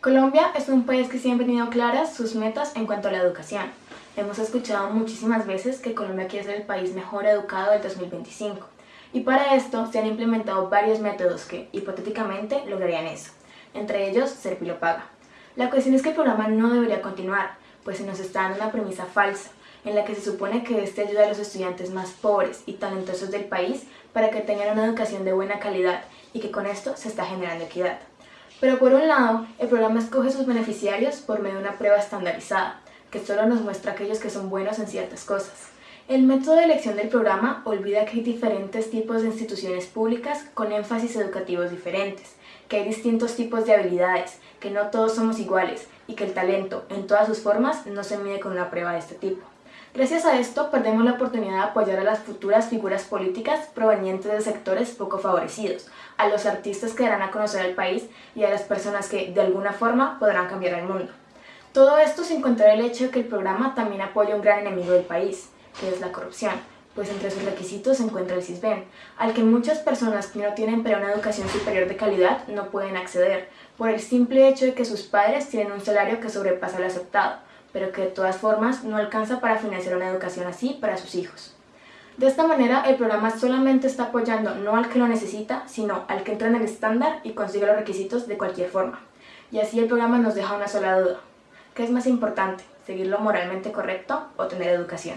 Colombia es un país que siempre ha tenido claras sus metas en cuanto a la educación. Hemos escuchado muchísimas veces que Colombia quiere ser el país mejor educado del 2025. Y para esto se han implementado varios métodos que, hipotéticamente, lograrían eso. Entre ellos, Serpilo Paga. La cuestión es que el programa no debería continuar, pues se nos está dando una premisa falsa, en la que se supone que este ayuda a los estudiantes más pobres y talentosos del país para que tengan una educación de buena calidad y que con esto se está generando equidad. Pero por un lado, el programa escoge sus beneficiarios por medio de una prueba estandarizada, que solo nos muestra aquellos que son buenos en ciertas cosas. El método de elección del programa olvida que hay diferentes tipos de instituciones públicas con énfasis educativos diferentes, que hay distintos tipos de habilidades, que no todos somos iguales y que el talento, en todas sus formas, no se mide con una prueba de este tipo. Gracias a esto, perdemos la oportunidad de apoyar a las futuras figuras políticas provenientes de sectores poco favorecidos, a los artistas que darán a conocer al país y a las personas que, de alguna forma, podrán cambiar el mundo. Todo esto sin contar el hecho de que el programa también apoya un gran enemigo del país, que es la corrupción, pues entre sus requisitos se encuentra el CISBEN, al que muchas personas que no tienen pero una educación superior de calidad no pueden acceder, por el simple hecho de que sus padres tienen un salario que sobrepasa lo aceptado, pero que de todas formas no alcanza para financiar una educación así para sus hijos. De esta manera, el programa solamente está apoyando no al que lo necesita, sino al que entra en el estándar y consigue los requisitos de cualquier forma. Y así el programa nos deja una sola duda. ¿Qué es más importante, seguir lo moralmente correcto o tener educación?